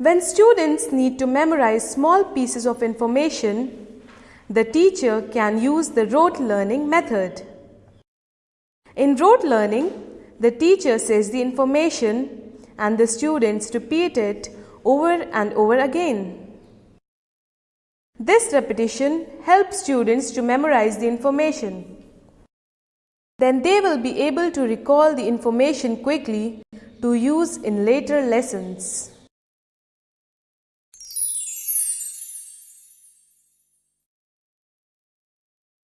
When students need to memorize small pieces of information, the teacher can use the rote learning method. In rote learning, the teacher says the information and the students repeat it over and over again. This repetition helps students to memorize the information. Then they will be able to recall the information quickly to use in later lessons.